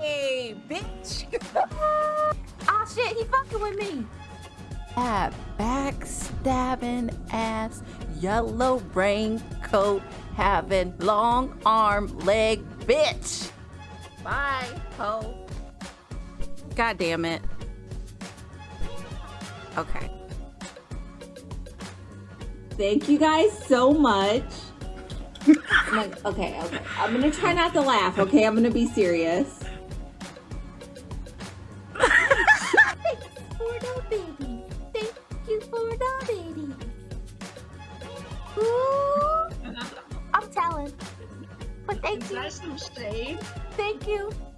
Hey, bitch. oh shit, he fucking with me. That backstabbing ass yellow raincoat having long arm leg bitch. Bye, ho. God damn it. Okay. Thank you guys so much. I'm like, okay, okay. I'm gonna try not to laugh, okay? I'm gonna be serious. Thank you. Nice and shade. Thank you.